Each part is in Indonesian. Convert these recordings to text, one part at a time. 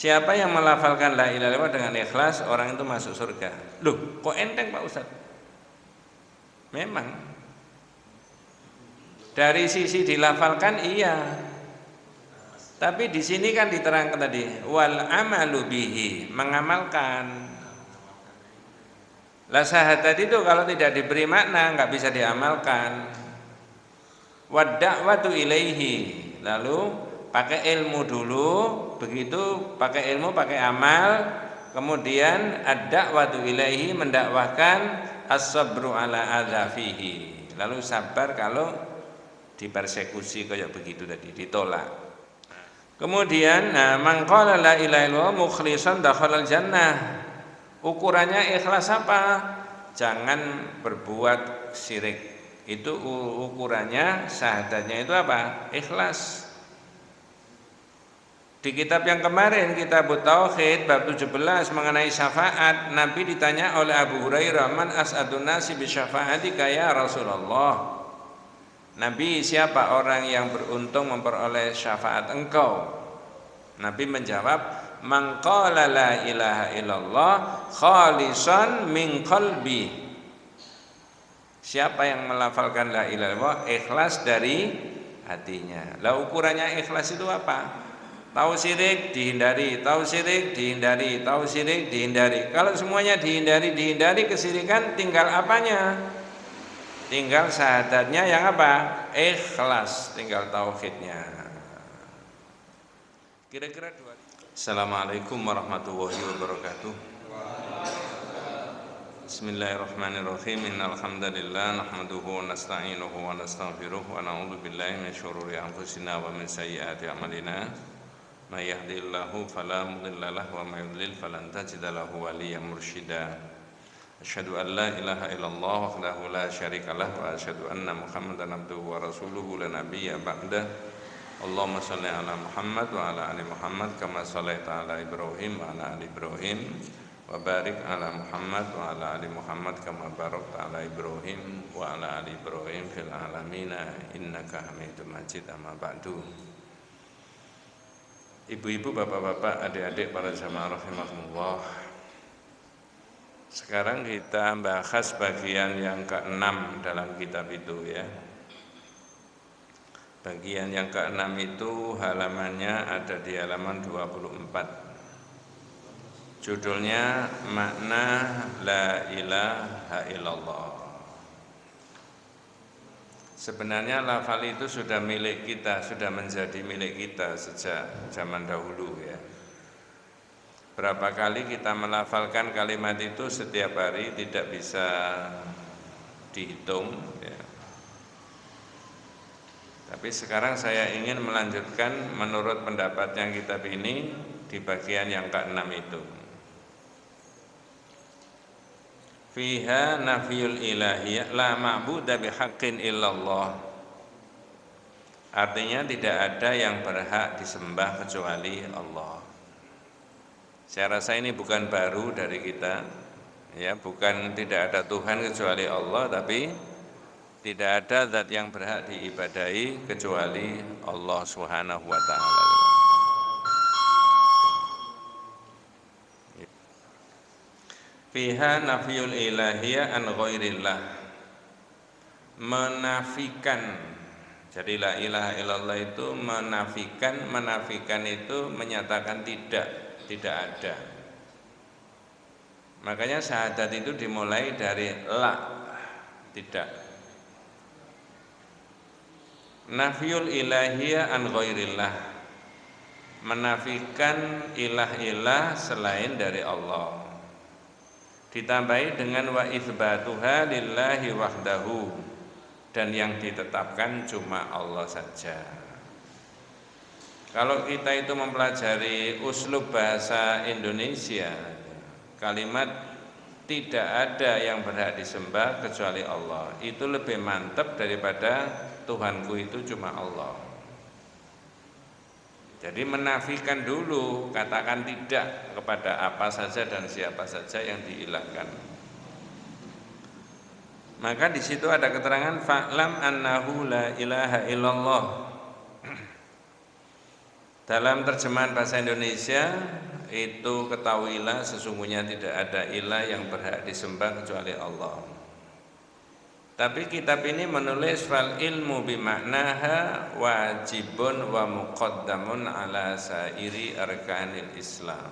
Siapa yang melafalkan la ilaha illallah dengan ikhlas, orang itu masuk surga. Loh, kok enteng Pak Ustaz? Memang. Dari sisi dilafalkan iya. Tapi di sini kan diterangkan tadi wal amalu bihi, mengamalkan. La syahadat itu kalau tidak diberi makna nggak bisa diamalkan. Wad da'watu ilaihi. Lalu pakai ilmu dulu begitu pakai ilmu pakai amal kemudian ada waktu ilaihi mendakwahkan as-sabru ala adzafihi. Lalu sabar kalau dipersekusi kayak begitu tadi ditolak. Kemudian nah mangqala la ilaha illallah mukhlishan dakhalal jannah. Ukurannya ikhlas apa? Jangan berbuat syirik. Itu ukurannya syahadatnya itu apa? Ikhlas di kitab yang kemarin kitab Tauhid bab 17 mengenai syafaat Nabi ditanya oleh Abu Hurairah man as'adun nasi bi syafaatika ya Rasulullah? Nabi siapa orang yang beruntung memperoleh syafaat engkau? Nabi menjawab man qala la ilaha illallah khalisan min qalbi. Siapa yang melafalkan la ilaha illallah ikhlas dari hatinya. Lah ukurannya ikhlas itu apa? Tahu syirik dihindari, tahu syirik dihindari, tahu syirik dihindari. Kalau semuanya dihindari, dihindari kesirikan tinggal apanya? Tinggal syahadatnya yang apa? Ikhlas, tinggal tauhidnya. Kira-kira dua. Assalamualaikum warahmatullahi wabarakatuh. Bismillahirrahmanirrahim. Innal hamdalillah nahmaduhu wa nasta'inuhu wa nastaghfiruh wa na'udzu billahi min syururi anfusina wa min sayyiati a'malina. ما يهدي الله فلا مضل له وما يضلل فلن تجد له وليا مرشدا أشهد أن لا إله إلا الله وحده لا شريك له وأشهد أن محمدا عبده ورسوله لا نبي بعده اللهم صل على محمد وعلى آل محمد كما صليت على إبراهيم وعلى آل إبراهيم وبارك على محمد وعلى آل محمد كما باركت على إبراهيم وعلى آل إبراهيم في العالمين إنك حميد مجيد أما بعد Ibu-ibu, bapak-bapak, adik-adik para jamaah rahimahullah. Sekarang kita bahas bagian yang keenam dalam kitab itu ya. Bagian yang keenam itu halamannya ada di halaman 24. Judulnya makna la ilaha illallah. Sebenarnya lafal itu sudah milik kita, sudah menjadi milik kita sejak zaman dahulu ya. Berapa kali kita melafalkan kalimat itu setiap hari tidak bisa dihitung ya. Tapi sekarang saya ingin melanjutkan menurut pendapat yang kitab ini di bagian yang keenam itu. Fiha nafiyul ilahiyah la ma'budu bihaqqin illallah. Artinya tidak ada yang berhak disembah kecuali Allah. Saya rasa ini bukan baru dari kita ya bukan tidak ada Tuhan kecuali Allah tapi tidak ada zat yang berhak diibadahi kecuali Allah Subhanahu wa taala fiha nafiyul ilahiyah an ghairillah. Menafikan. Jadi la ilaha illallah itu menafikan menafikan itu menyatakan tidak tidak ada. Makanya syahadat itu dimulai dari la tidak. Nafiyul ilahiyah an ghairillah. Menafikan ilah-ilah selain dari Allah ditambahi dengan wa itsbatuha lillahi wahdahu dan yang ditetapkan cuma Allah saja. Kalau kita itu mempelajari uslub bahasa Indonesia, kalimat tidak ada yang berhak disembah kecuali Allah. Itu lebih mantap daripada Tuhanku itu cuma Allah. Jadi menafikan dulu, katakan tidak kepada apa saja dan siapa saja yang diilahkan. Maka di situ ada keterangan fa'lam annahu la ilaha illallah. Dalam terjemahan bahasa Indonesia itu ketahuilah sesungguhnya tidak ada ilah yang berhak disembah kecuali Allah. Tapi kitab ini menulis fal ilmu bimaknaha wajibun wa muqaddamun ala sairi arkanil Islam.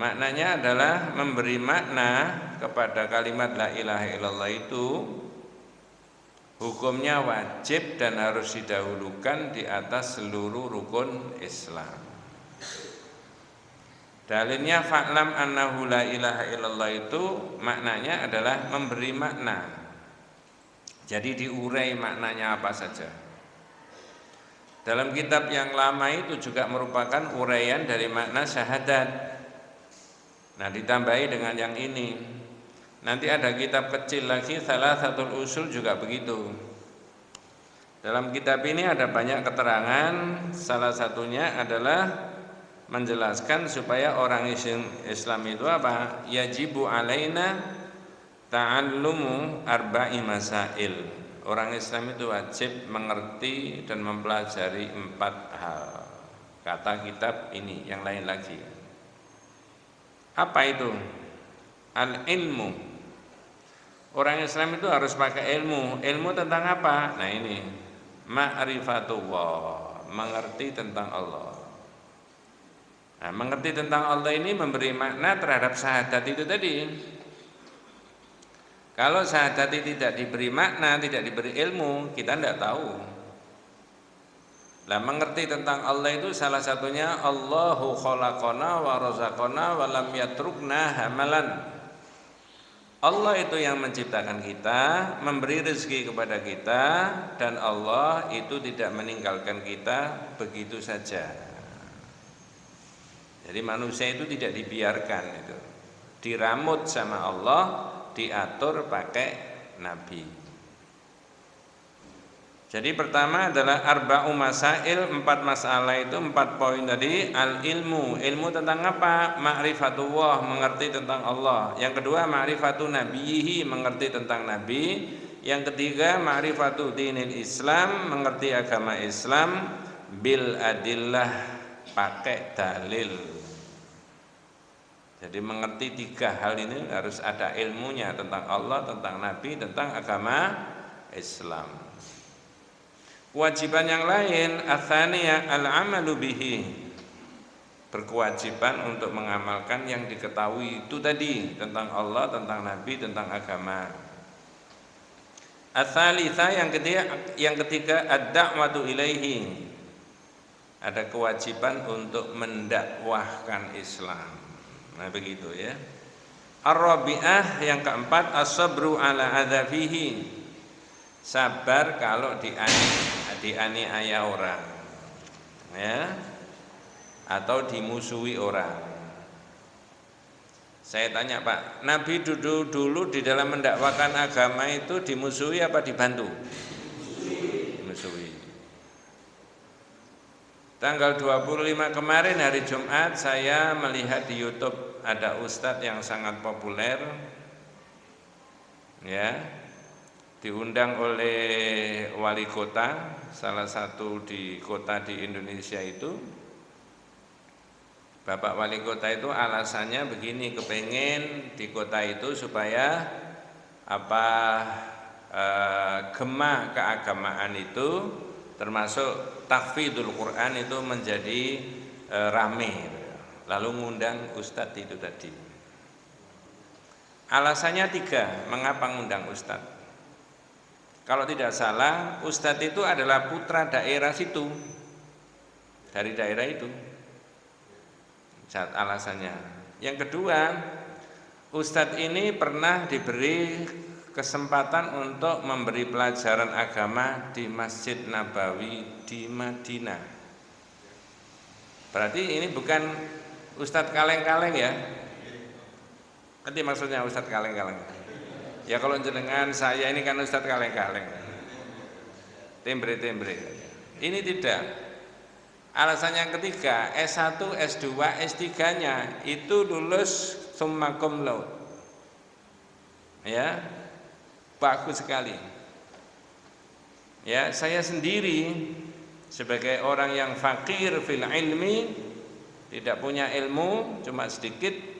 Maknanya adalah memberi makna kepada kalimat la ilaha illallah itu hukumnya wajib dan harus didahulukan di atas seluruh rukun Islam. Dalilnya fa'lam annahu la ilaha illallah itu maknanya adalah memberi makna. Jadi diurai maknanya apa saja. Dalam kitab yang lama itu juga merupakan uraian dari makna syahadat. Nah ditambahi dengan yang ini Nanti ada kitab kecil lagi salah satu usul juga begitu. Dalam kitab ini ada banyak keterangan, salah satunya adalah menjelaskan supaya orang Islam itu apa? Yajibu alaina ta'allumu arba'i masail. Orang Islam itu wajib mengerti dan mempelajari empat hal. Kata kitab ini, yang lain lagi. Apa itu? Al-ilmu Orang Islam itu harus pakai ilmu. Ilmu tentang apa? Nah ini, ma'rifatullah, mengerti tentang Allah. Nah, mengerti tentang Allah ini memberi makna terhadap syahadat itu tadi. Kalau syahadat itu tidak diberi makna, tidak diberi ilmu, kita tidak tahu. Nah, mengerti tentang Allah itu salah satunya Allahu khalaqana wa razaqana wa lam yatrukna hamalan. Allah itu yang menciptakan kita, memberi rezeki kepada kita dan Allah itu tidak meninggalkan kita begitu saja. Jadi manusia itu tidak dibiarkan itu. Diramut sama Allah, diatur pakai nabi. Jadi pertama adalah arba'u masail, empat masalah itu, empat poin tadi Al ilmu, tentang apa? Ma'rifatullah, mengerti tentang Allah Yang kedua ma'rifatu nabihi, mengerti tentang nabi Yang ketiga ma'rifatu dinil islam, mengerti agama islam Bil adillah, pakai dalil Jadi mengerti tiga hal ini harus ada ilmunya tentang Allah, tentang nabi, tentang agama Islam Kewajiban yang lain athaniya al-amalu bihi. Berkewajiban untuk mengamalkan yang diketahui itu tadi tentang Allah, tentang Nabi, tentang agama. Asalisa yang ketiga yang ketiga ad-da'watu ilaihi. Ada kewajiban untuk mendakwahkan Islam. Nah, begitu ya. Ar-rabi'ah yang keempat as-sabru ala adzafihi. Sabar kalau diani dianiaya orang ya atau dimusuhi orang saya tanya Pak Nabi dulu dulu di dalam mendakwakan agama itu dimusuhi apa dibantu dimusuhi tanggal 25 kemarin hari Jumat saya melihat di YouTube ada ustadz yang sangat populer ya. Diundang oleh wali kota salah satu di kota di Indonesia itu. Bapak wali kota itu alasannya begini kepengen di kota itu supaya apa eh, gema keagamaan itu termasuk takfidul Quran itu menjadi eh, rame lalu ngundang ustadz itu tadi alasannya tiga mengapa ngundang ustadz kalau tidak salah, Ustadz itu adalah putra daerah situ. Dari daerah itu. Saat alasannya. Yang kedua, Ustadz ini pernah diberi kesempatan untuk memberi pelajaran agama di Masjid Nabawi di Madinah. Berarti ini bukan Ustadz kaleng-kaleng ya. Nanti maksudnya Ustadz kaleng-kaleng. Ya kalau jenengan saya ini kan Ustadz kaleng-kaleng. Tembre-tembre. Ini tidak. Alasan yang ketiga, S1, S2, S3-nya itu lulus summa cum laude. Ya. Bagus sekali. Ya, saya sendiri sebagai orang yang fakir fil ilmi tidak punya ilmu cuma sedikit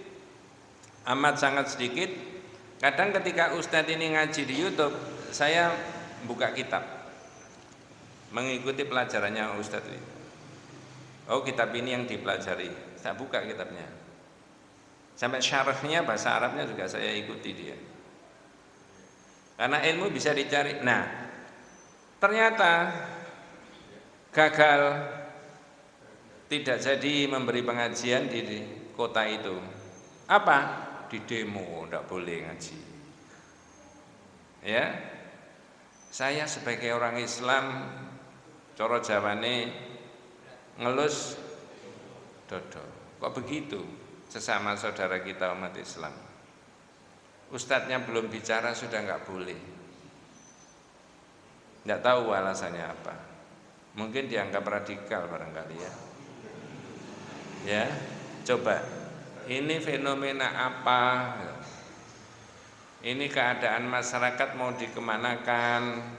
amat sangat sedikit. Kadang ketika ustadz ini ngaji di YouTube saya buka kitab mengikuti pelajarannya ustadz ini. Oh kitab ini yang dipelajari. Saya buka kitabnya. Sampai syarahnya bahasa Arabnya juga saya ikuti dia. Karena ilmu bisa dicari. Nah ternyata gagal tidak jadi memberi pengajian di kota itu. Apa? Di demo tidak boleh ngaji. Ya? Saya sebagai orang Islam coro jawane ngelus dodo. Kok begitu? Sesama saudara kita umat Islam. Ustadznya belum bicara sudah nggak boleh. Nggak tahu alasannya apa mungkin dianggap radikal barangkali ya. Ya coba. Ini fenomena apa? Ini keadaan masyarakat mau dikemanakan?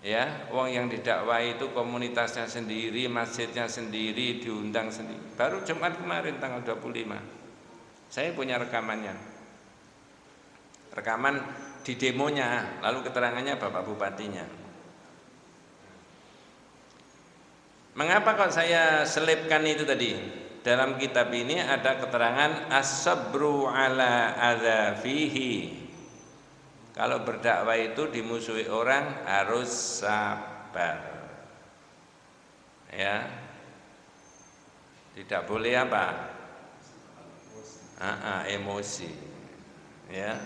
Ya wong yang didakwai itu komunitasnya sendiri masjidnya sendiri diundang sendiri. Baru Jumat kemarin tanggal 25 saya punya rekamannya. Rekaman di demonya lalu keterangannya Bapak Bupatinya Mengapa kok saya selipkan itu tadi? Dalam kitab ini ada keterangan as-sabru ala adza fihi. Kalau berdakwah itu dimusuhi orang harus sabar. Ya. Tidak boleh apa? Aa, emosi. Ya.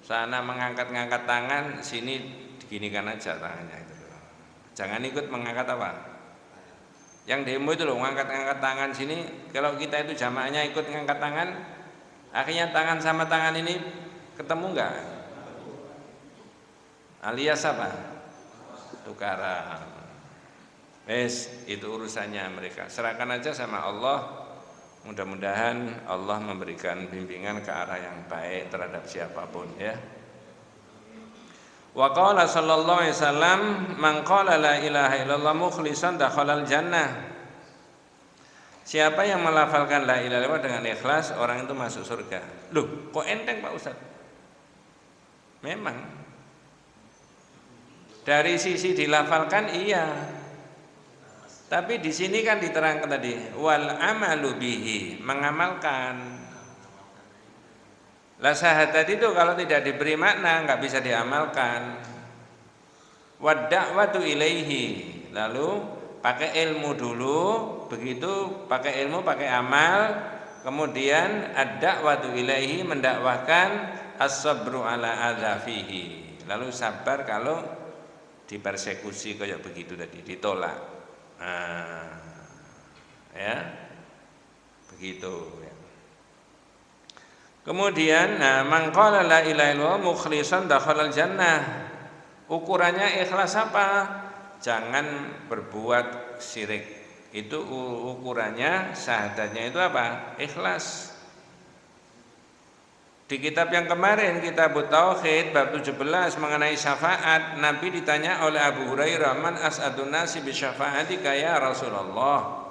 Sana mengangkat-ngangkat tangan, sini diginikan aja tangannya itu. Jangan ikut mengangkat apa? Yang demo itu loh ngangkat-ngangkat tangan sini. Kalau kita itu jamaahnya ikut ngangkat tangan akhirnya tangan sama tangan ini ketemu enggak alias apa? Tukaran. Wes itu urusannya mereka. Serahkan aja sama Allah. Mudah-mudahan Allah memberikan bimbingan ke arah yang baik terhadap siapa pun ya Wa qala sallallahu alaihi wasallam man qala la ilaha illallah mukhlishan dakhalal jannah. Siapa yang melafalkan la ilaha illallah dengan ikhlas, orang itu masuk surga. Loh, kok enteng Pak Ustaz? Memang dari sisi dilafalkan iya. Tapi di sini kan diterangkan tadi wal amalu bihi, mengamalkan. Lah syahadat itu kalau tidak diberi makna nggak bisa diamalkan. Wadda'watu ilaihi. Lalu pakai ilmu dulu, begitu pakai ilmu, pakai amal, kemudian ad-da'watu ilaihi mendakwahkan as-sabru ala adzafihi. Lalu sabar kalau dipersekusi kayak begitu tadi, ditolak. Nah, ya. Begitu. Kemudian nah mangqala la ilaha illallah mukhlishan dakhalal jannah. Ukurannya ikhlas apa? Jangan berbuat syirik. Itu ukurannya syahadatnya itu apa? Ikhlas. Di kitab yang kemarin kitab Tauhid bab 17 mengenai syafaat Nabi ditanya oleh Abu Hurairah man as'adun nasi bi ya Rasulullah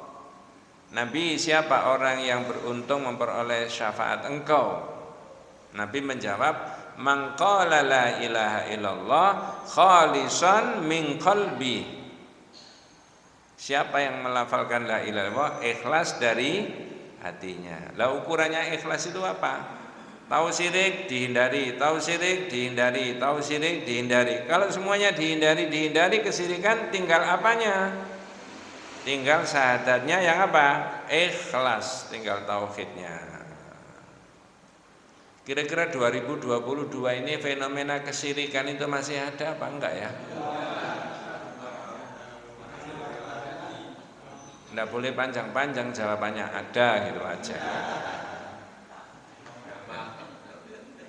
Nabi siapa orang yang beruntung memperoleh syafaat engkau? Nabi menjawab, "Mangqala la ilaha illallah khalisan min qalbi." Siapa yang melafalkan la ilaha illallah ikhlas dari hatinya. Lah ukurannya ikhlas itu apa? Tahu syirik dihindari, tahu syirik dihindari, tahu syirik dihindari. Kalau semuanya dihindari, dihindari kesirikan tinggal apanya? Tinggal syahadatnya yang apa? ikhlas tinggal tauhidnya kira-kira 2022 ini fenomena kesirikan itu masih ada apa enggak ya? enggak boleh panjang-panjang jawabannya ada gitu aja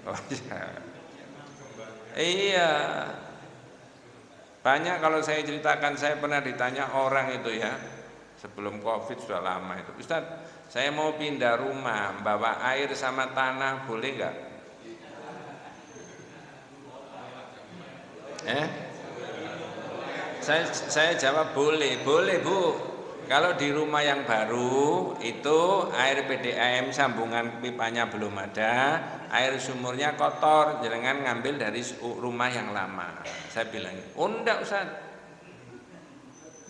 oh, iya. iya banyak kalau saya ceritakan, saya pernah ditanya orang itu ya, sebelum covid sudah lama itu. Ustaz, saya mau pindah rumah, bawa air sama tanah, boleh nggak? Eh? saya, saya jawab boleh, boleh Bu. Kalau di rumah yang baru itu air PDAM sambungan pipanya belum ada, air sumurnya kotor, jangan ngambil dari rumah yang lama. Saya bilang, oh enggak Ustaz.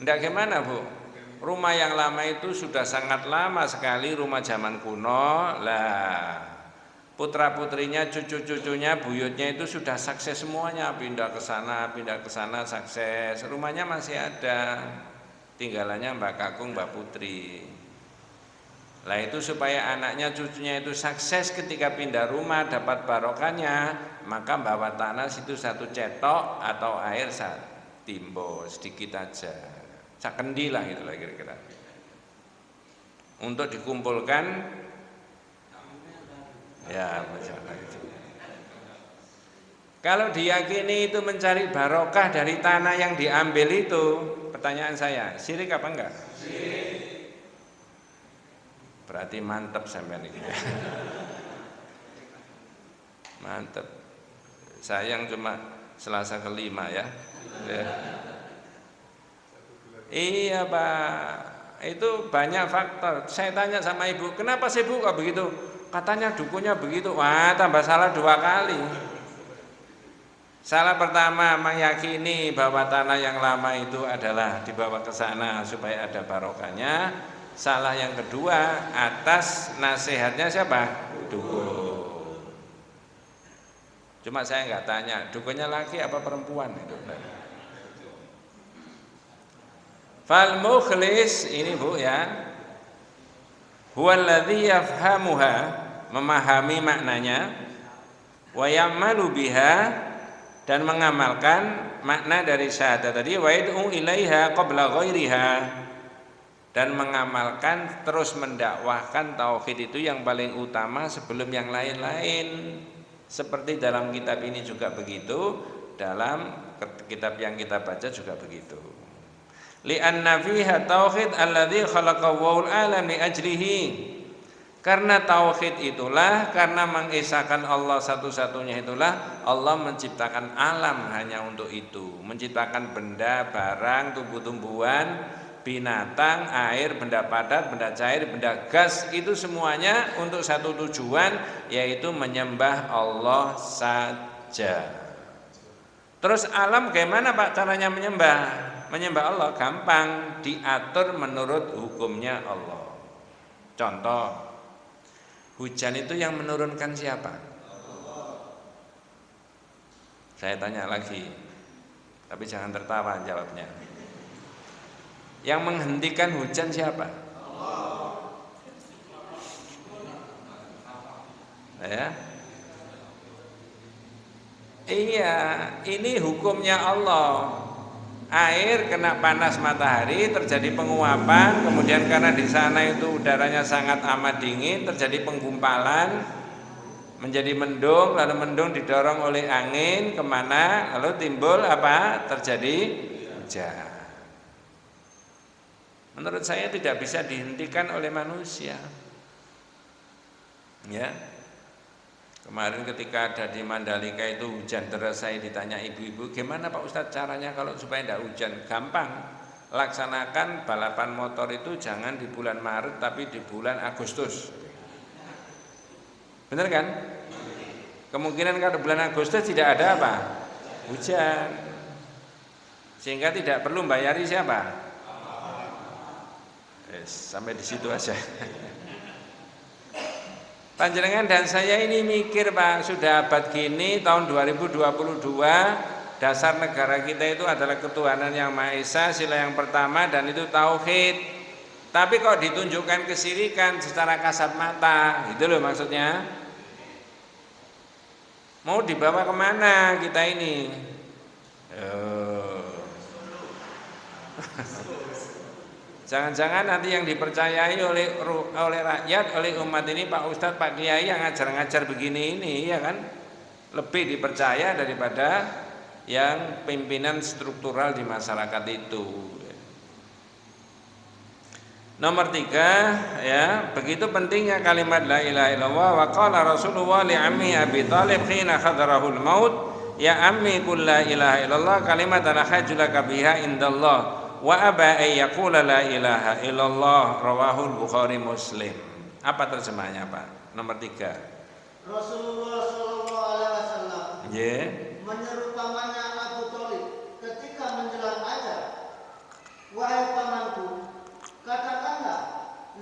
Enggak gimana Bu? Rumah yang lama itu sudah sangat lama sekali, rumah zaman kuno. Lah, putra putrinya, cucu cucunya, buyutnya itu sudah sukses semuanya, pindah ke sana, pindah ke sana, sukses. Rumahnya masih ada tinggalannya Mbak Kakung Mbak Putri. Lah itu supaya anaknya cucunya itu sukses ketika pindah rumah dapat barokahnya maka bawa tanah situ satu cetok atau air saat timbo sedikit aja. Sakendi lah gitu lah kira-kira. Untuk dikumpulkan ya masalah itu kalau diyakini itu mencari barokah dari tanah yang diambil itu Pertanyaan saya, sirik apa enggak? Sirik. Berarti mantep sampai ini. mantep. Sayang cuma Selasa kelima ya. ya. Iya Pak, itu banyak faktor. Saya tanya sama ibu, kenapa sih bu kok begitu? Katanya dukunya begitu. Wah, tambah salah dua kali. Salah pertama meyakini bahwa tanah yang lama itu adalah dibawa ke sana supaya ada barokahnya. Salah yang kedua atas nasihatnya siapa? Dukun. Cuma saya nggak tanya, dukunnya laki apa perempuan itu. Fal mukhlis ini Bu ya. Huwallazi yafhamuha memahami maknanya wa ya'malu biha dan mengamalkan makna dari syahadat tadi wa yad'u ilaiha qabla ghairiha. Dan mengamalkan terus mendakwahkan tauhid itu yang paling utama sebelum yang lain-lain. Seperti dalam kitab ini juga begitu dalam kitab yang kita baca juga begitu. Li'anna fiha tauhid alladhi khalaqahu alam li ajlihi karena tauhid itulah, karena mengesahkan Allah satu-satunya itulah Allah menciptakan alam hanya untuk itu. Menciptakan benda, barang, tumbuh-tumbuhan, binatang, air, benda padat, benda cair, benda gas itu semuanya untuk satu tujuan yaitu menyembah Allah saja. Terus alam bagaimana Pak caranya menyembah? Menyembah Allah gampang, diatur menurut hukumnya Allah. Contoh Hujan itu yang menurunkan siapa? Saya tanya lagi, tapi jangan tertawa jawabnya. Yang menghentikan hujan siapa? Ya. Iya, ini hukumnya Allah air kena panas matahari terjadi penguapan kemudian karena di sana itu udaranya sangat amat dingin terjadi penggumpalan menjadi mendung lalu mendung didorong oleh angin ke mana lalu timbul apa? Terjadi hujan. Menurut saya tidak bisa dihentikan oleh manusia. Ya Kemarin ketika ada di Mandalika itu hujan deras saya ditanya ibu-ibu gimana Pak Ustadz caranya kalau supaya tidak hujan? Gampang laksanakan balapan motor itu jangan di bulan Maret tapi di bulan Agustus. Benar kan? Kemungkinan kalau bulan Agustus tidak ada apa? Hujan. Sehingga tidak perlu bayari siapa? Yes, sampai di situ aja Panjenengan dan saya ini mikir Pak, sudah abad gini tahun 2022 dasar negara kita itu adalah ketuhanan yang Maha Esa, sila yang pertama dan itu tauhid. Tapi kok ditunjukkan kesirikan secara kasat mata, itu loh maksudnya. Mau dibawa ke mana kita ini? Jangan-jangan nanti yang dipercayai oleh oleh rakyat, oleh umat ini Pak Ustadz, Pak Kiai yang ngajar-ngajar begini ini ya kan? Lebih dipercaya daripada yang pimpinan struktural di masyarakat itu. Nomor tiga, ya begitu pentingnya kalimat la ilaha illallah wa qala Rasulullah li ammi Abi Talib khina khadarahul maut. Ya ammi qul la ilaha illallah kalimatan hajjulaka biha indallah wa aba ay yaqula la ilaha illallah rawahul bukhari muslim apa terjemahnya Pak nomor tiga Rasulullah Shallallahu Alaihi Wasallam yeah. menyeru pamannya Abu Thalib ketika menjelang ajar, wahai pamanku, katakanlah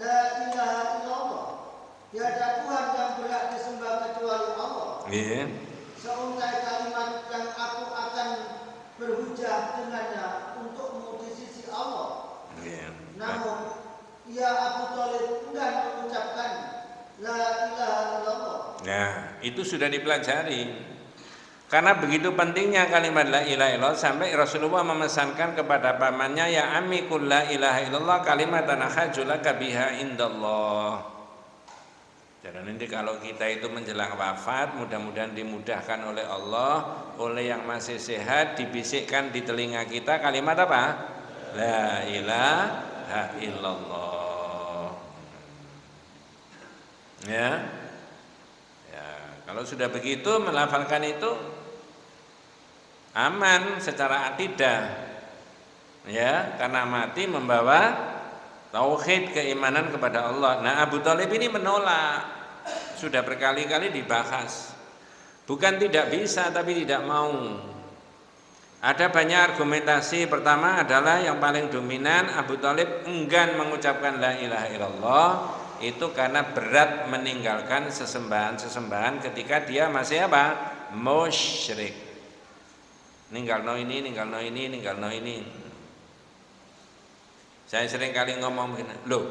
la ilaha illallah, tiada Tuhan yang berhak disembah kecuali Allah. Yeah. Seuntai kalimat yang aku akan berhujah dengannya Allah. Yeah. Namun, ia Abu Thalib enggan mengucapkan la ilaha illallah. Nah, itu sudah dipelajari. Karena begitu pentingnya kalimat la ilaha illallah sampai Rasulullah memesankan kepada pamannya ya ammi qul la ilaha illallah kalimatan hajulaka biha indallah. Jadi nanti kalau kita itu menjelang wafat mudah-mudahan dimudahkan oleh Allah, oleh yang masih sehat dibisikkan di telinga kita kalimat apa? La ilaha illallah. Ya. Ya, kalau sudah begitu melafalkan itu aman secara akidah. Ya, karena mati membawa tauhid keimanan kepada Allah. Nah, Abu Talib ini menolak. Sudah berkali-kali dibahas. Bukan tidak bisa tapi tidak mau. Ada banyak argumentasi. Pertama adalah yang paling dominan Abu Talib enggan mengucapkan la ilaha illallah itu karena berat meninggalkan sesembahan-sesembahan ketika dia masih apa? musyrik. Ninggal no ini, ninggal no ini, ninggal no ini. Saya sering kali ngomong begini, loh,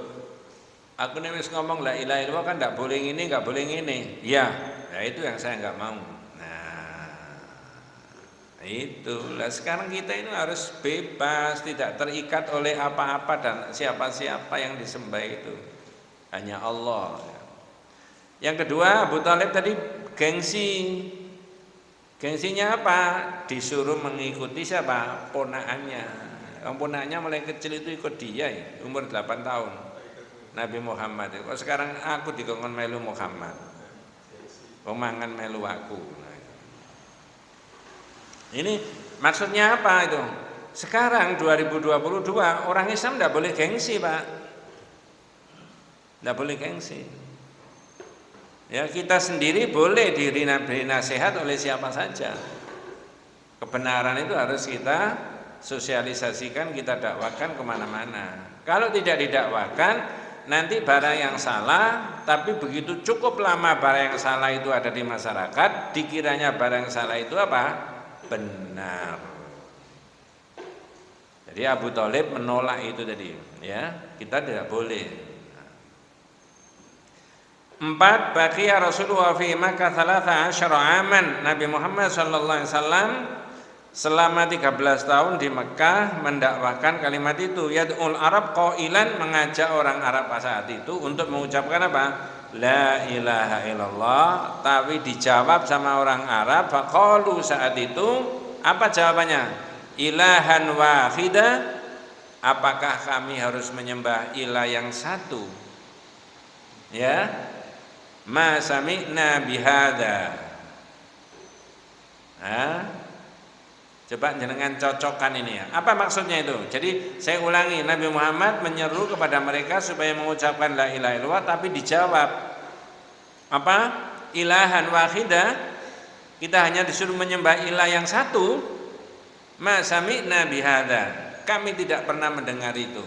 aku nih ngomong la ilaha illallah kan nggak boleh ini, nggak boleh ini. Ya, ya itu yang saya nggak mau. Nah, itu lah sekarang kita ini harus bebas, tidak terikat oleh apa-apa dan siapa-siapa yang disembah itu. Hanya Allah. Yang kedua, Abu Talib tadi gengsi. Gengsinya apa? Disuruh mengikuti siapa? Ponaannya. Yang ponaannya mulai kecil itu ikut dia ya, umur 8 tahun. Nabi Muhammad. Kok sekarang aku dikongkon melu Muhammad. Pemangan melu aku. Ini maksudnya apa itu? Sekarang 2022 orang Islam tidak boleh gengsi pak, tidak boleh gengsi. Ya kita sendiri boleh diri nasihat oleh siapa saja. Kebenaran itu harus kita sosialisasikan, kita dakwakan ke mana-mana. Kalau tidak didakwakan, nanti barang yang salah, tapi begitu cukup lama barang yang salah itu ada di masyarakat, dikiranya barang yang salah itu apa? Benar. Jadi Abu Talib menolak itu tadi, ya kita tidak boleh. Empat, baqiya Rasulullah fi Makkah thalatha asyara aman. Nabi Muhammad sallallahu alaihi wasallam selama 13 tahun di Mekah mendakwahkan kalimat itu yad'ul Arab qailan mengajak orang Arab pada saat itu untuk mengucapkan apa? La ilaha illallah tapi dijawab sama orang Arab faqalu saat itu apa jawabannya? Ilahan wahida apakah kami harus menyembah ilah yang satu? Ya, ma sami'na bihada ha? Coba jenengan cocokkan ini ya. Apa maksudnya itu? Jadi saya ulangi Nabi Muhammad menyeru kepada mereka supaya mengucapkan la ilaha illallah tapi dijawab apa? Ilahan wahidah kita hanya disuruh menyembah ilah yang satu. Ma sami'na bihada kami tidak pernah mendengar itu.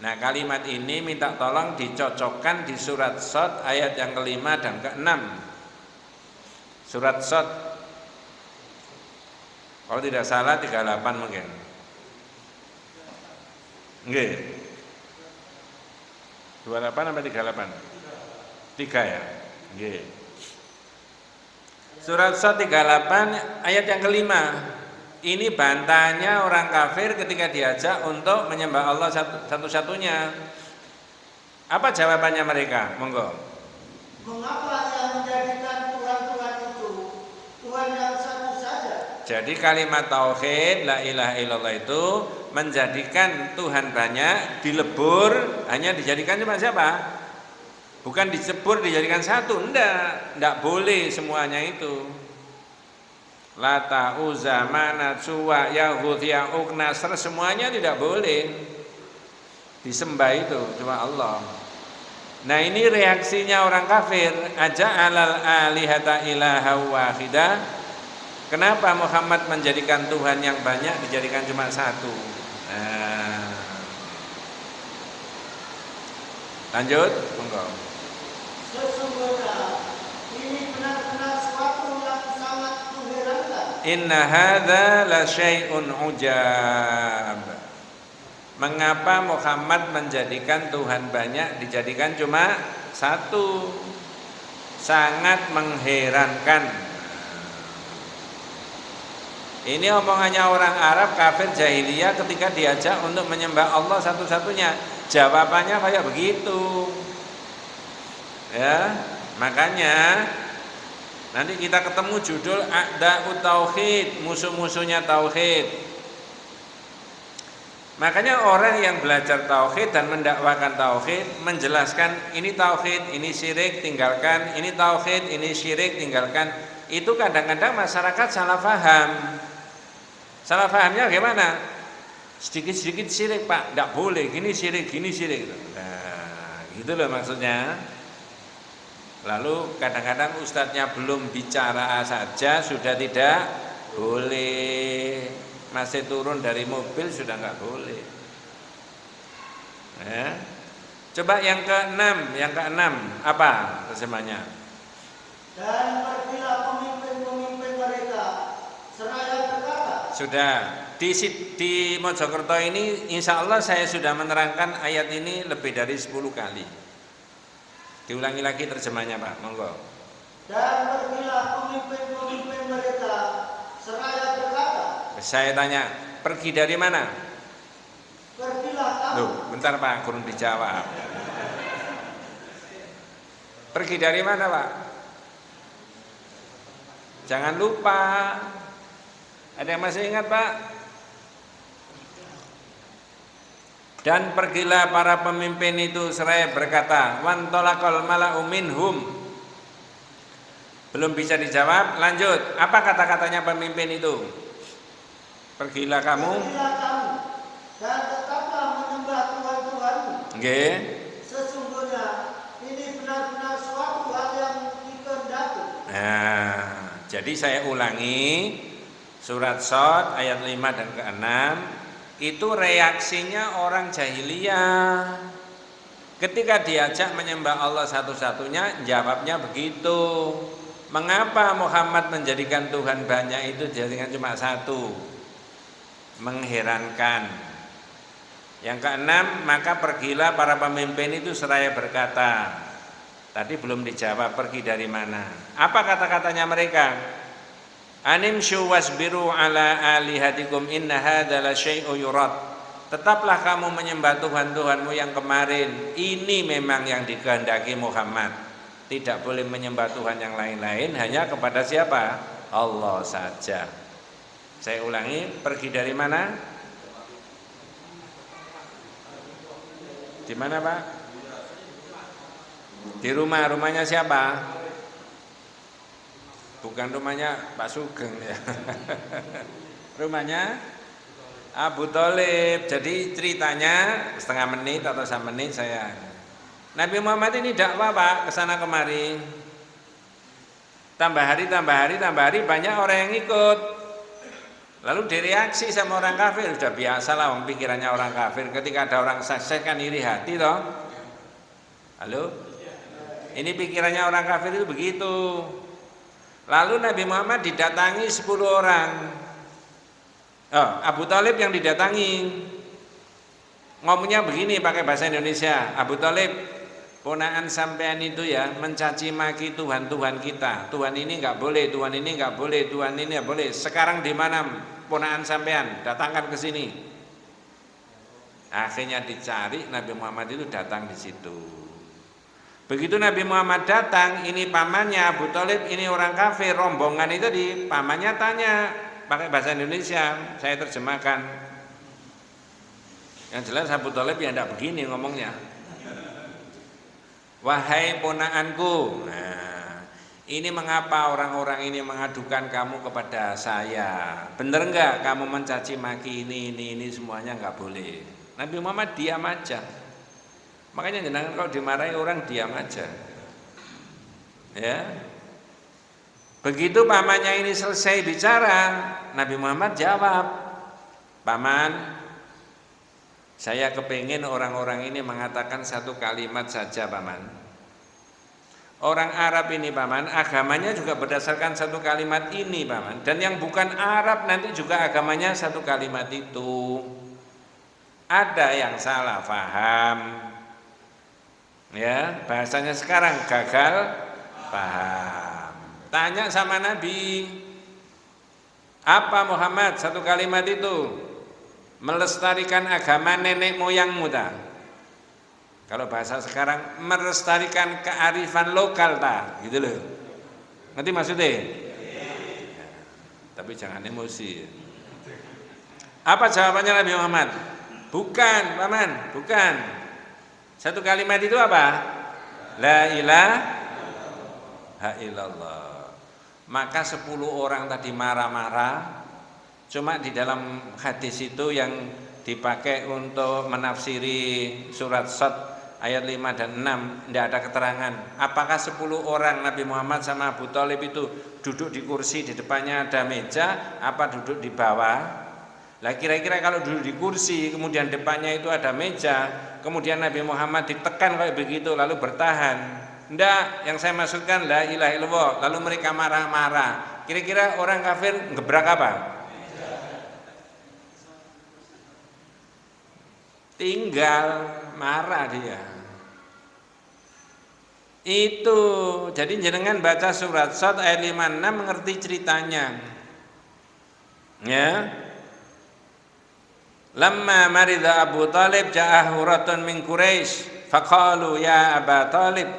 Nah kalimat ini minta tolong dicocokkan di surat Sot ayat yang kelima dan keenam. Surat Sot kalau tidak salah 38 mungkin. Nggih. 28 sampai 38? 3 ya? Nggih. Surat Sot 38 ayat yang kelima. Ini bantahannya orang kafir ketika diajak untuk menyembah Allah satu-satunya. Apa jawabannya mereka? Monggo. Mengapa yang menjadikan Tuhan-Tuhan itu Tuhan yang satu saja? Jadi kalimat tauhid la ilaha illallah itu menjadikan Tuhan banyak dilebur hanya dijadikan cuma siapa? Bukan dicebur dijadikan satu, enggak, enggak boleh semuanya itu. Lata, Uzza, Manat, Suwa, Yahud, Ya'uk, Nasr semuanya tidak boleh disembah itu cuma Allah. Nah ini reaksinya orang kafir aja alal alihata ilaha wahidah. Kenapa Muhammad menjadikan Tuhan yang banyak dijadikan cuma satu? Nah. Lanjut, monggo. Sesungguhnya ini benar-benar suatu yang sangat mengherankan. Inna hadza la syai'un ujab. Mengapa Muhammad menjadikan Tuhan banyak dijadikan cuma satu? Sangat mengherankan. Ini omongannya orang Arab kafir jahiliyah ketika diajak untuk menyembah Allah satu-satunya. Jawabannya kayak begitu. Ya, makanya nanti kita ketemu judul A'da'ut Tauhid, musuh-musuhnya tauhid. Makanya orang yang belajar tauhid dan mendakwakan tauhid menjelaskan ini tauhid, ini syirik tinggalkan, ini tauhid, ini syirik tinggalkan. Itu kadang-kadang masyarakat salah paham. Salah pahamnya bagaimana? Sedikit-sedikit syirik pak, tidak boleh. Gini syirik, gini syirik. Nah, gitu loh maksudnya. Lalu kadang-kadang ustadznya belum bicara saja sudah tidak boleh. Masih turun dari mobil sudah nggak boleh. Ya. Coba yang keenam, yang keenam apa terjemahnya? Dan pergilah pemimpin-pemimpin mereka Sudah di di Mojokerto ini insya Allah saya sudah menerangkan ayat ini lebih dari 10 kali. Diulangi lagi terjemahnya Pak, monggo. dan pergilah pemimpin-pemimpin mereka seraya berkata, Saya tanya, pergi dari mana? pergilah kamu Loh, bentar Pak, kurang dijawab. Pergi dari mana Pak? Jangan lupa. Ada yang masih ingat Pak? Dan pergilah para pemimpin itu seraya berkata, wan tolakol mala'u minhum. Belum bisa dijawab, lanjut. Apa kata-katanya pemimpin itu? Pergilah kamu. Pergilah kamu dan tetaplah menyembah Tuhan-Tuhanmu. Nggih. Sesungguhnya ini benar-benar suatu hal yang dikehendaki. Nah, jadi saya ulangi surat Sot ayat 5 dan ke-6 itu reaksinya orang jahiliyah. Ketika diajak menyembah Allah satu-satunya, jawabnya begitu. Mengapa Muhammad menjadikan Tuhan banyak itu dijadikan cuma satu? Mengherankan. Yang keenam, maka pergilah para pemimpin itu seraya berkata. Tadi belum dijawab pergi dari mana. Apa kata-katanya mereka? Animshu wasbiru ala alihatikum inna hadzal syai'u yurad. Tetaplah kamu menyembah Tuhan-Tuhanmu yang kemarin. Ini memang yang dikehendaki Muhammad. Tidak boleh menyembah Tuhan yang lain-lain hanya kepada siapa? Allah saja. Saya ulangi, pergi dari mana? Di mana, Pak? Di rumah, rumahnya siapa? Bukan rumahnya Pak Sugeng ya. rumahnya Abu Talib. Jadi ceritanya setengah menit atau satu menit saya. Nabi Muhammad ini dakwah Pak ke sana kemari. Tambah hari, tambah hari, tambah hari banyak orang yang ikut. Lalu direaksi sama orang kafir sudah biasa lah pikirannya orang kafir. Ketika ada orang sukses kan iri hati toh. Halo? Ini pikirannya orang kafir itu begitu. Lalu Nabi Muhammad didatangi 10 orang. Oh, Abu Talib yang didatangi. Ngomongnya begini pakai bahasa Indonesia. Abu Talib, ponaan sampean itu ya mencaci maki Tuhan-Tuhan kita. Tuhan ini nggak boleh, Tuhan ini nggak boleh, Tuhan ini nggak boleh. Sekarang di mana ponaan sampean? Datangkan ke sini. Akhirnya dicari Nabi Muhammad itu datang di situ. Begitu Nabi Muhammad datang, ini pamannya Abu Talib, ini orang kafir, rombongan itu di pamannya tanya pakai bahasa Indonesia, saya terjemahkan. Yang jelas Abu Talib ya tidak begini ngomongnya. Wahai ponaanku, nah, ini mengapa orang-orang ini mengadukan kamu kepada saya? Bener enggak kamu mencaci maki ini, ini, ini semuanya enggak boleh. Nabi Muhammad diam aja. Makanya jenengan kalau dimarahi orang diam aja. Ya. Begitu pamannya ini selesai bicara, Nabi Muhammad jawab, Paman, saya kepingin orang-orang ini mengatakan satu kalimat saja, Paman. Orang Arab ini paman, agamanya juga berdasarkan satu kalimat ini paman. Dan yang bukan Arab nanti juga agamanya satu kalimat itu. Ada yang salah faham. Ya, bahasanya sekarang gagal paham. Tanya sama Nabi, apa Muhammad satu kalimat itu? Melestarikan agama nenek moyangmu tak? Kalau bahasa sekarang melestarikan kearifan lokal tak, gitu loh. Nanti maksudnya? Ya, tapi jangan emosi. Apa jawabannya Nabi Muhammad? Bukan, paman, bukan. Satu kalimat itu apa? La ilaha illallah. Maka sepuluh orang tadi marah-marah. Cuma di dalam hadis itu yang dipakai untuk menafsiri surat Sad ayat 5 dan 6 tidak ada keterangan apakah 10 orang Nabi Muhammad sama Abu Talib itu duduk di kursi di depannya ada meja apa duduk di bawah lah kira-kira kalau duduk di kursi kemudian depannya itu ada meja kemudian Nabi Muhammad ditekan kayak begitu lalu bertahan. Enggak, yang saya maksudkan la ilaha illallah lalu mereka marah-marah. Kira-kira orang kafir gebrak apa? Tinggal marah dia. Itu jadi jenengan baca surat Sad ayat 56 mengerti ceritanya. Ya lamma marida Abu Talib ja'ahu ratun min Quraisy faqalu ya Aba Talib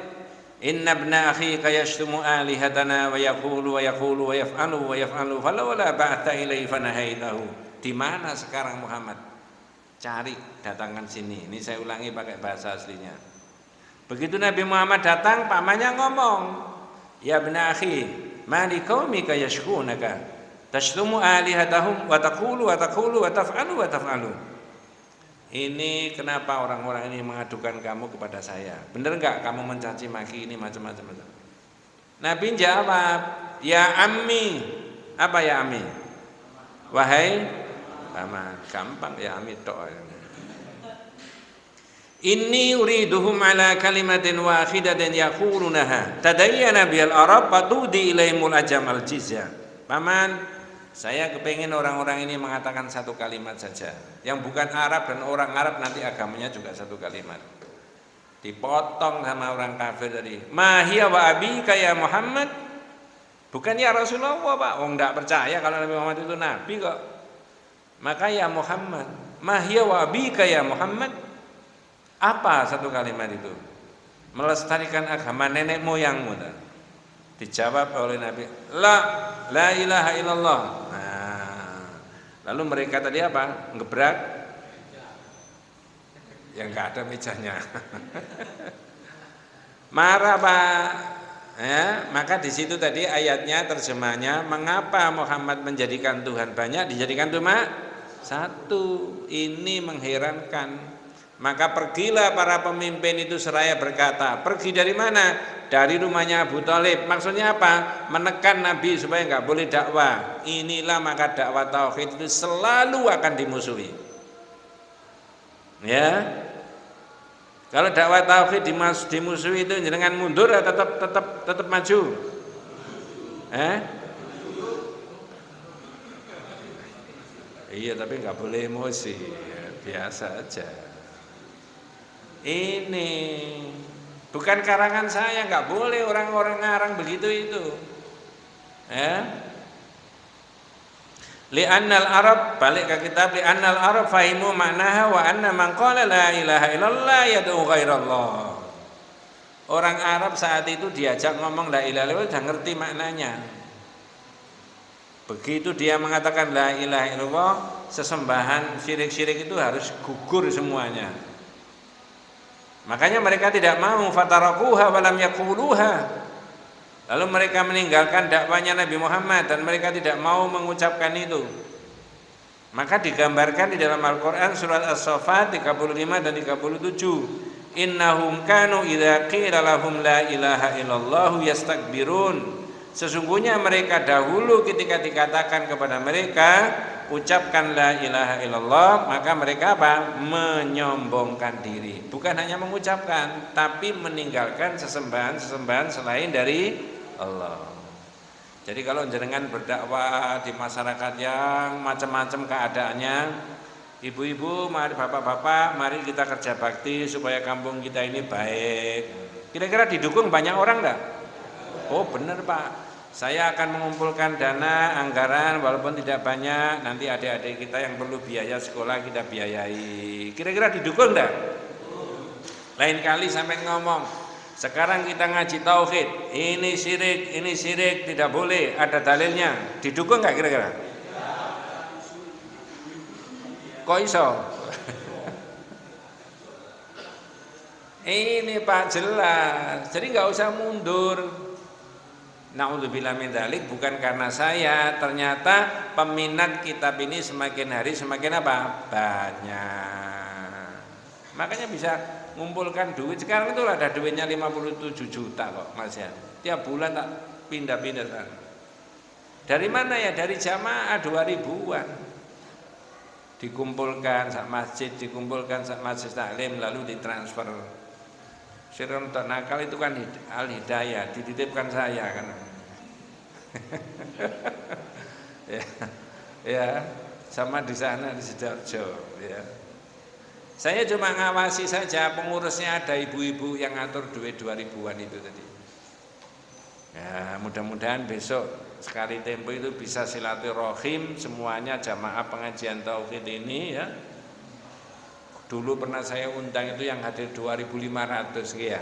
inna ibna akhika yashtumu alihatana wa yaqulu wa yaqulu wa yaf'alu wa yaf'alu falawla ba'ta ilaihi fanahaitahu di mana sekarang Muhammad? Cari datangkan sini. Ini saya ulangi pakai bahasa aslinya. Begitu Nabi Muhammad datang pamannya ngomong ya benar akhi mali qaumika yashkunaka tashtumu alihatahum wa taqulu wa taqulu wa taf'alu wa taf'alu. Ini kenapa orang-orang ini mengadukan kamu kepada saya? Benar enggak kamu mencaci maki ini macam-macam? Nabi jawab ya ammi. Apa ya ammi? Wahai paman gampang ya amit tok Inni uriduhum ala kalimatin wahidatin yaqulunaha tadayyana bil arab fatudi ilaimul ajam al jizya. Paman, saya kepingin orang-orang ini mengatakan satu kalimat saja. Yang bukan Arab dan orang Arab nanti agamanya juga satu kalimat. Dipotong sama orang kafir tadi. Mahia wa abi kaya Muhammad. Bukan ya Rasulullah Pak. Wong enggak percaya kalau Nabi Muhammad itu nabi kok. Maka ya Muhammad, mahya wa bika ya Muhammad. Apa satu kalimat itu? Melestarikan agama nenek moyangmu. Dijawab oleh Nabi, la la ilaha illallah. Nah, lalu mereka tadi apa? Ngebrak yang enggak ada mejanya. Marah Pak. Ya, maka di situ tadi ayatnya terjemahnya mengapa Muhammad menjadikan Tuhan banyak dijadikan cuma satu ini mengherankan. Maka pergilah para pemimpin itu seraya berkata, pergi dari mana? Dari rumahnya Abu Talib. Maksudnya apa? Menekan Nabi supaya nggak boleh dakwah. Inilah maka dakwah tauhid itu selalu akan dimusuhi. Ya, kalau dakwah tauhid dimusuhi itu jangan mundur atau tetap tetap tetap maju. Eh? Iya tapi nggak boleh emosi, ya, biasa aja. Ini bukan karangan saya, nggak boleh orang-orang ngarang begitu itu. Ya. Li'annal Arab balik ke kitab li'annal Arab fahimu maknaha wa anna man qala la ilaha illallah yad'u ghairallah. Orang Arab saat itu diajak ngomong la ilaha illallah sudah ngerti maknanya. Begitu dia mengatakan la ilaha illallah, sesembahan syirik-syirik itu harus gugur semuanya. Makanya mereka tidak mau fatarakuha walam yakuluha. Lalu mereka meninggalkan dakwanya Nabi Muhammad dan mereka tidak mau mengucapkan itu. Maka digambarkan di dalam Al-Qur'an surat As-Saffat 35 dan 37. Innahum kanu idza qila lahum la ilaha illallah yastakbirun. Sesungguhnya mereka dahulu ketika dikatakan kepada mereka ucapkan la ilaha illallah maka mereka apa? Menyombongkan diri. Bukan hanya mengucapkan tapi meninggalkan sesembahan sesembahan selain dari Allah. Jadi kalau jenengan berdakwah di masyarakat yang macam-macam keadaannya ibu-ibu mari bapak-bapak mari kita kerja bakti supaya kampung kita ini baik. Kira-kira didukung banyak orang enggak oh benar pak saya akan mengumpulkan dana anggaran walaupun tidak banyak nanti adik-adik kita yang perlu biaya sekolah kita biayai kira-kira didukung enggak lain kali sampai ngomong sekarang kita ngaji tauhid, ini syirik, ini syirik, tidak boleh, ada dalilnya. Didukung nggak kira-kira? Kok iso? ini Pak jelas, jadi nggak usah mundur. Naudzubillah min dalik bukan karena saya, ternyata peminat kitab ini semakin hari semakin apa? Banyak. Makanya bisa ngumpulkan duit. Sekarang itu ada duitnya 57 juta kok Mas ya tiap bulan tak pindah-pindah dari mana ya? Dari jamaah 2000-an dikumpulkan sak masjid dikumpulkan sak masjid taklim lalu ditransfer Sirun nakal itu kan al hidayah dititipkan saya kan ya, ya sama di sana di sidoarjo ya saya cuma ngawasi saja pengurusnya ada ibu-ibu yang ngatur duit 2000-an itu tadi. Ya, mudah-mudahan besok sekali tempo itu bisa silaturahim semuanya jamaah pengajian tauhid ini ya. Dulu pernah saya undang itu yang hadir 2500 ya.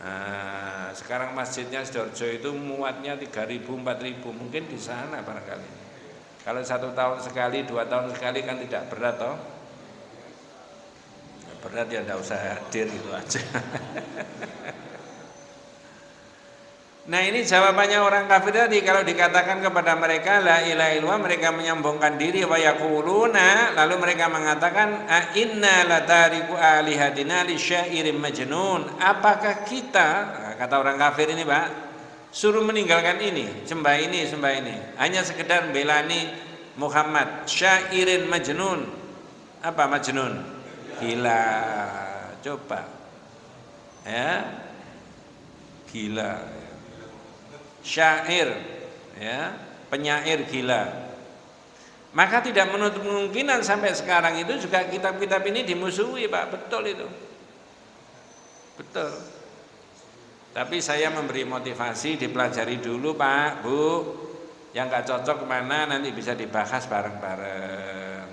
Nah, sekarang masjidnya Sidoarjo itu muatnya 3000 4000 mungkin di sana barangkali. Kalau satu tahun sekali, dua tahun sekali kan tidak berat toh berat ya tidak usah hadir itu aja Nah ini jawabannya orang kafir tadi. Kalau dikatakan kepada mereka la ilaha illallah mereka menyombongkan diri. Wa yaquluna lalu mereka mengatakan a inna latariku alihatina li syairin majnun. Apakah kita nah, kata orang kafir ini Pak suruh meninggalkan ini sembah ini sembah ini? Hanya sekedar belani Muhammad. Syairin majnun. Apa majnun? Gila. Coba. Ya? Gila syair ya penyair gila. Maka tidak menutup kemungkinan sampai sekarang itu juga kitab-kitab ini dimusuhi Pak. Betul itu. Betul. Tapi saya memberi motivasi dipelajari dulu Pak Bu. Yang nggak cocok ke mana nanti bisa dibahas bareng-bareng.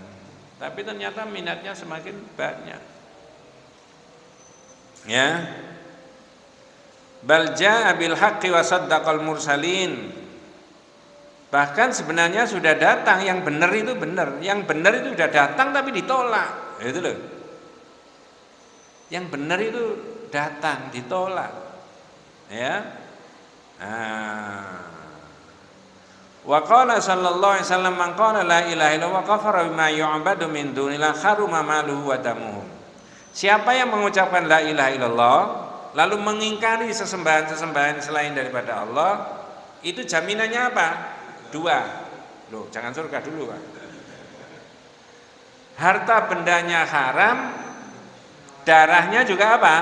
Tapi ternyata minatnya semakin banyak. Ya. Bal jaa bil haqqi wa saddaqal mursalin. Bahkan sebenarnya sudah datang yang benar itu benar, yang benar itu sudah datang tapi ditolak. Itu loh. Yang benar itu datang ditolak. Ya. Nah, Wa qala sallallahu alaihi wasallam man qala la ilaha illallah kafara bima yu'badu min dunillah haruma maluhu wa damuhu. Siapa yang mengucapkan la ilaha illallah lalu mengingkari sesembahan-sesembahan selain daripada Allah, itu jaminannya apa? Dua. Loh, jangan surga dulu, Pak. Harta bendanya haram, darahnya juga apa?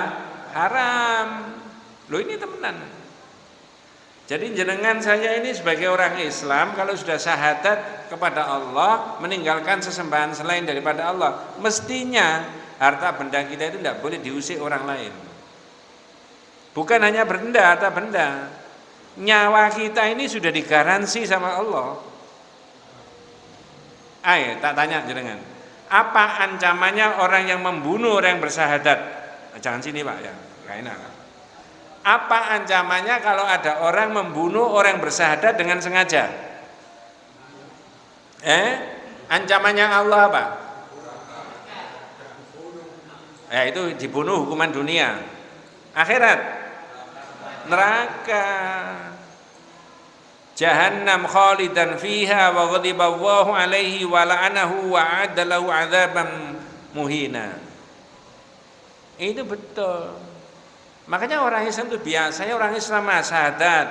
Haram. Loh ini temenan. Jadi jenengan saya ini sebagai orang Islam kalau sudah syahadat kepada Allah meninggalkan sesembahan selain daripada Allah mestinya harta benda kita itu tidak boleh diusik orang lain. Bukan hanya benda, harta benda. Nyawa kita ini sudah digaransi sama Allah. Ayo, tak tanya jenengan. Apa ancamannya orang yang membunuh orang yang bersahadat? Jangan sini Pak ya, gak enak. Apa ancamannya kalau ada orang membunuh orang bersahadat dengan sengaja? Eh, ancamannya Allah apa? Ya itu dibunuh hukuman dunia. Akhirat neraka. Jahannam khalidan fiha wa ghadiba Allahu alaihi wa la'anahu wa adalahu adzaban muhina. Itu betul. Makanya orang Islam itu biasanya orang Islam syahadat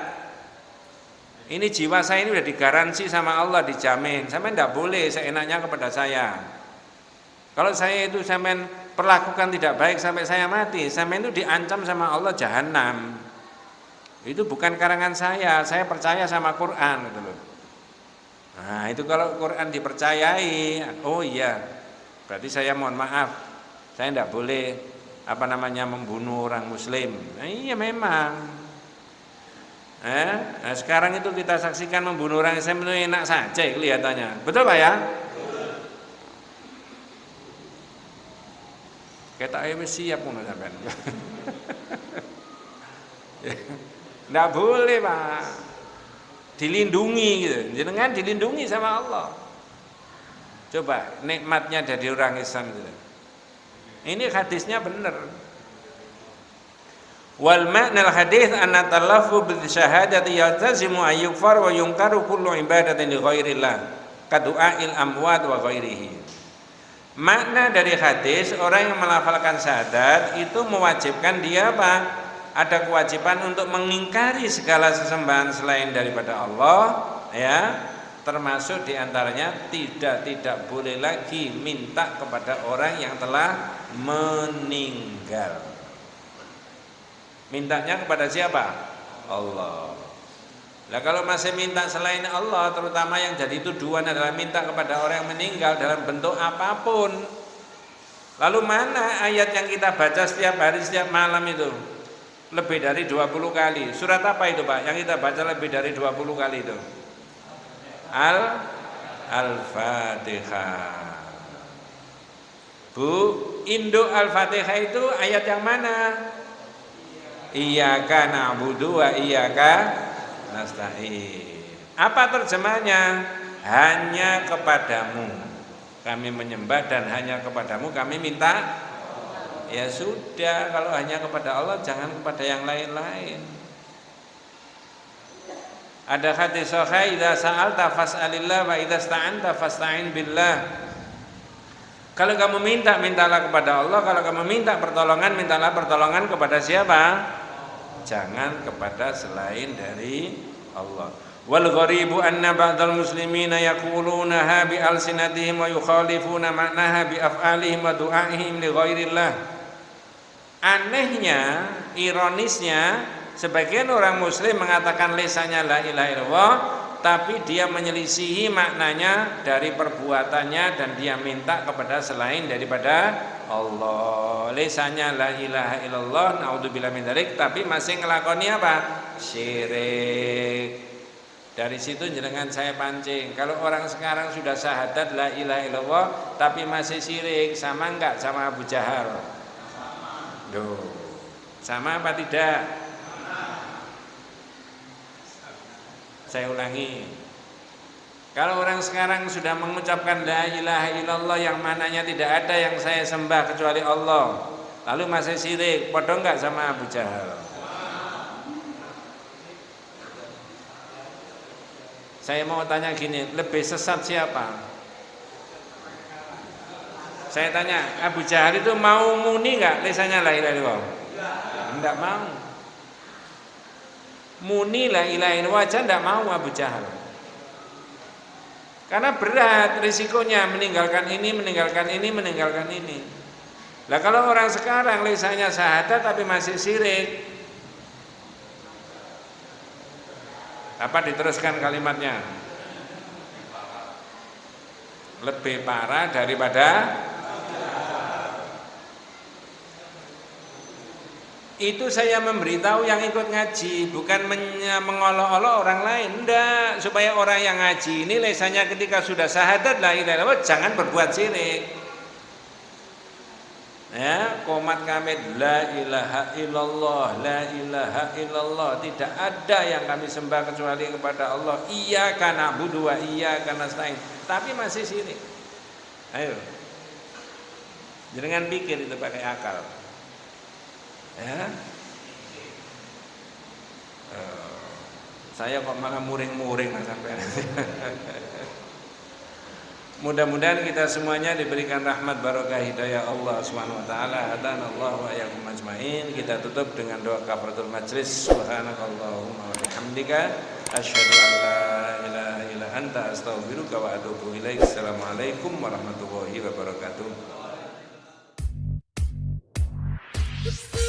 ini jiwa saya ini udah digaransi sama Allah dijamin. Sampai tidak boleh seenaknya kepada saya. Kalau saya itu sampai perlakukan tidak baik sampai saya mati sampai itu diancam sama Allah jahanam itu bukan karangan saya, saya percaya sama Quran gitu loh. Nah, itu kalau Quran dipercayai, oh iya. Berarti saya mohon maaf. Saya tidak boleh apa namanya membunuh orang muslim. Nah, iya memang. Eh, nah sekarang itu kita saksikan membunuh orang Islam itu enak saja kelihatannya. Betul Pak ya? Kita ayo siap sampean. Tidak boleh pak Dilindungi gitu Jenengan dilindungi sama Allah Coba nikmatnya dari orang Islam gitu. Ini hadisnya benar Wal ma'na al hadis anna talafu bil syahadati yaltazimu ayyukfar wa yunkaru kullu ibadatin li ghairillah kadu'ail amwat wa ghairihi. Makna dari hadis orang yang melafalkan syahadat itu mewajibkan dia apa? Ada kewajiban untuk mengingkari segala sesembahan selain daripada Allah ya. Termasuk di antaranya tidak tidak boleh lagi minta kepada orang yang telah meninggal. Mintanya kepada siapa? Allah. Nah kalau masih minta selain Allah terutama yang jadi tuduhan adalah minta kepada orang yang meninggal dalam bentuk apa pun. Lalu mana ayat yang kita baca setiap hari setiap malam itu lebih dari 20 kali. Surat apa itu Pak? Yang kita baca lebih dari 20 kali itu? Al Al-Fatihah. Bu, Indo Al-Fatihah itu ayat yang mana? Iyaka na'budu wa iyaka nasta'in. Apa terjemahnya? Hanya kepadamu kami menyembah dan hanya kepadamu kami minta ya sudah kalau hanya kepada Allah jangan kepada yang lain-lain. Ada hadis sahih idza sa'alta fas'alillah wa idza sta'anta fasta'in billah. Kalau kamu minta mintalah kepada Allah. Kalau kamu minta pertolongan mintalah pertolongan kepada siapa? Jangan kepada selain dari Allah wal gharibu anna ba'dal muslimina yaquluna bi alsinatihim wa yukhalifuna ma'naha bi af'alihim wa du'aihim li ghairillah Anehnya, ironisnya, sebagian orang muslim mengatakan lesanya la ilaha illallah, tapi dia menyelisihi maknanya dari perbuatannya dan dia minta kepada selain daripada Allah. Lesanya la ilaha illallah, naudzubillah min dzalik, tapi masih ngelakoni apa? Syirik. Dari situ jenengan saya pancing. Kalau orang sekarang sudah syahadat la ilaha illallah tapi masih syirik, sama enggak sama Abu Jahal? Loh, sama apa tidak? Saya ulangi. Kalau orang sekarang sudah mengucapkan la ilaha illallah yang mananya tidak ada yang saya sembah kecuali Allah, lalu masih syirik, podo enggak sama Abu Jahal? Saya mau tanya gini, lebih sesat siapa? Saya tanya, Abu Jahal itu mau muni nggak lesanya la ilaha illallah? Enggak mau. Muni la ilaha illallah aja enggak mau Abu Jahal. Karena berat risikonya meninggalkan ini, meninggalkan ini, meninggalkan ini. Lah kalau orang sekarang lesanya syahadat tapi masih sirik. Apa diteruskan kalimatnya? Lebih parah daripada itu saya memberitahu yang ikut ngaji bukan mengolok-olok orang lain enggak supaya orang yang ngaji ini lesanya ketika sudah syahadat la ilaha jangan berbuat syirik ya komat kami la ilaha illallah la ilaha illallah. Tidak ada yang kami sembah kecuali kepada Allah. Iya karena budu iya karena stain tapi masih syirik ayo. Jangan pikir itu pakai akal. Ya. Saya kok malah muring-muring sampai. Mudah-mudahan kita semuanya diberikan rahmat barokah hidayah Allah Subhanahu wa taala. Hadan Allah wa iyyakum ajmain. Kita tutup dengan doa kafaratul majlis. Subhanakallahumma wa bihamdika asyhadu an la ilaha illa anta astaghfiruka wa atubu ilaik. Assalamualaikum warahmatullahi wabarakatuh.